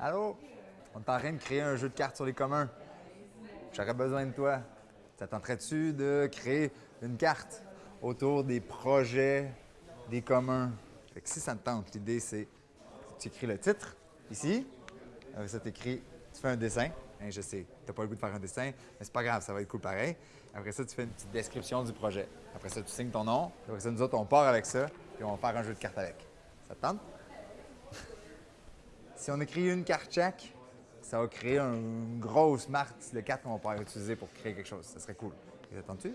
Allô? On est en train de créer un jeu de cartes sur les communs. J'aurais besoin de toi. Ça tenterait-tu de créer une carte autour des projets des communs? Fait que si ça te tente, l'idée c'est tu écris le titre ici. Ça, tu écris, tu fais un dessin. Hein, je sais, tu n'as pas le goût de faire un dessin, mais c'est pas grave, ça va être cool pareil. Après ça, tu fais une petite description du projet. Après ça, tu signes ton nom. Après ça, nous autres, on part avec ça, puis on va faire un jeu de cartes avec. Ça te tente? Si on écrit une carte chaque, ça va créer une grosse marque de cartes qu'on va pouvoir utiliser pour créer quelque chose. Ça serait cool. Ça tente-tu?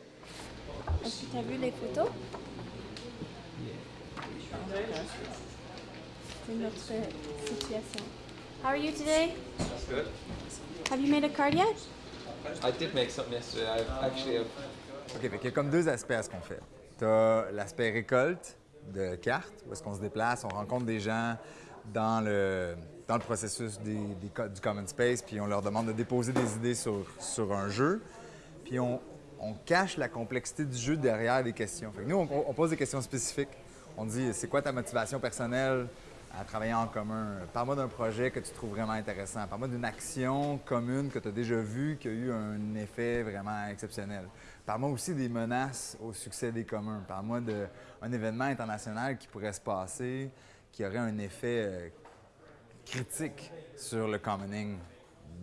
Est-ce que tu as vu les photos? C'est notre situation. How are you today? That's good. Have you made a card yet? I did make something yesterday. I actually have. OK, fait qu'il y a comme deux aspects à ce qu'on fait. Tu as l'aspect récolte de cartes, où est-ce qu'on se déplace, on rencontre des gens dans le, dans le processus des, des co- du Common Space, puis on leur demande de déposer des idées sur, sur un jeu. Puis on, on cache la complexité du jeu derrière des questions. Fait que nous, on, on pose des questions spécifiques. On dit, c'est quoi ta motivation personnelle? À travailler en commun? Parle-moi d'un projet que tu trouves vraiment intéressant. Parle-moi d'une action commune que tu as déjà vue qui a eu un effet vraiment exceptionnel. Parle-moi aussi des menaces au succès des communs. Parle-moi d'un événement international qui pourrait se passer, qui aurait un effet euh, critique sur le commoning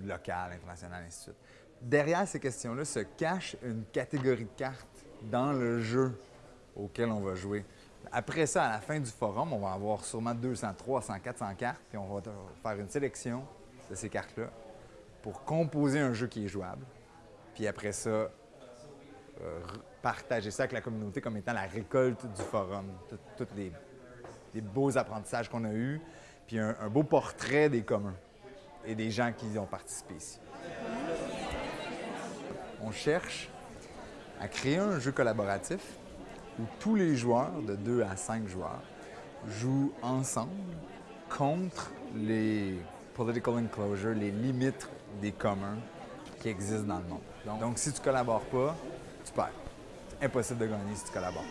local, international, ainsi de suite. Derrière ces questions-là se cache une catégorie de cartes dans le jeu auquel on va jouer. Après ça, à la fin du forum, on va avoir sûrement 200, 300, 400 cartes, puis on va faire une sélection de ces cartes-là pour composer un jeu qui est jouable. Puis après ça, euh, partager ça avec la communauté comme étant la récolte du forum. Tous les, les beaux apprentissages qu'on a eus, puis un, un beau portrait des communs et des gens qui y ont participé ici. On cherche à créer un jeu collaboratif où tous les joueurs, de 2 à 5 joueurs, jouent ensemble contre les political enclosures, les limites des communs qui existent dans le monde. Donc, si tu collabores pas, tu perds. C'est impossible de gagner si tu collabores.